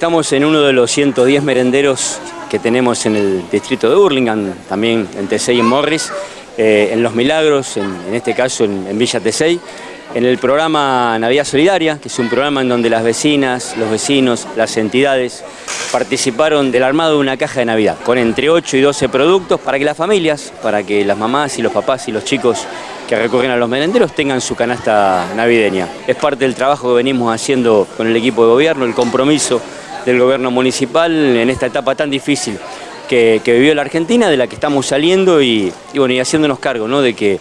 estamos en uno de los 110 merenderos que tenemos en el distrito de Burlingame, también en Tesey y Morris, eh, en Los Milagros, en, este caso en, Villa Tesey, en el programa Navidad Solidaria, que es un programa en donde las vecinas, los vecinos, las entidades participaron del armado de una caja de Navidad, con entre 8 y 12 productos para que las familias, para que las mamás y los papás y los chicos que recurren a los merenderos tengan su canasta navideña. Es parte del trabajo que venimos haciendo con el equipo de gobierno, el compromiso del gobierno municipal en esta etapa tan difícil que, vivió la Argentina, de la que estamos saliendo y, bueno, y haciéndonos cargo ¿no? de que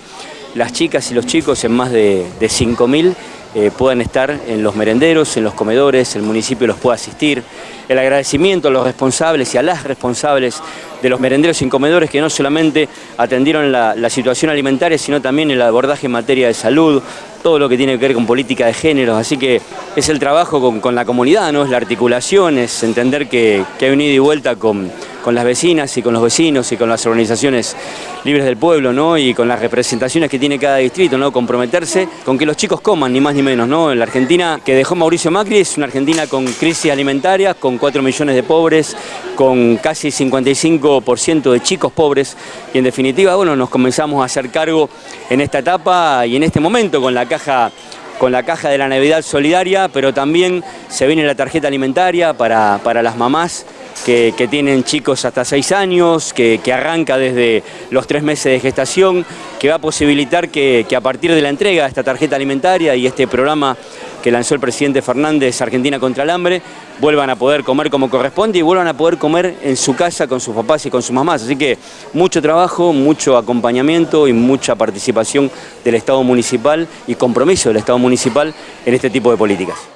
las chicas y los chicos en más de, de 5.000 eh, puedan estar en los merenderos, en los comedores, el municipio los pueda asistir. El agradecimiento a los responsables y a las responsables de los merenderos y comedores que no solamente atendieron la, situación alimentaria, sino también el abordaje en materia de salud, todo lo que tiene que ver con política de género, así que es el trabajo con, la comunidad, ¿no? es la articulación, es entender que, que hay un ida y vuelta con con las vecinas y con los vecinos y con las organizaciones libres del pueblo, ¿no? Y con las representaciones que tiene cada distrito, ¿no? Comprometerse con que los chicos coman, ni más ni menos, ¿no? La Argentina que dejó Mauricio Macri es una Argentina con crisis alimentaria, con 4 millones de pobres, con casi 55% de chicos pobres y en definitiva, bueno, nos comenzamos a hacer cargo en esta etapa y en este momento con la caja con la caja de la Navidad Solidaria, pero también se viene la tarjeta alimentaria para, para las mamás que, tienen chicos hasta 6 años, que, arranca desde los 3 meses de gestación, que va a posibilitar que, a partir de la entrega de esta tarjeta alimentaria y este programa que lanzó el presidente Fernández, Argentina contra el hambre, vuelvan a poder comer como corresponde y vuelvan a poder comer en su casa con sus papás y con sus mamás. Así que mucho trabajo, mucho acompañamiento y mucha participación del Estado municipal y compromiso del Estado municipal en este tipo de políticas.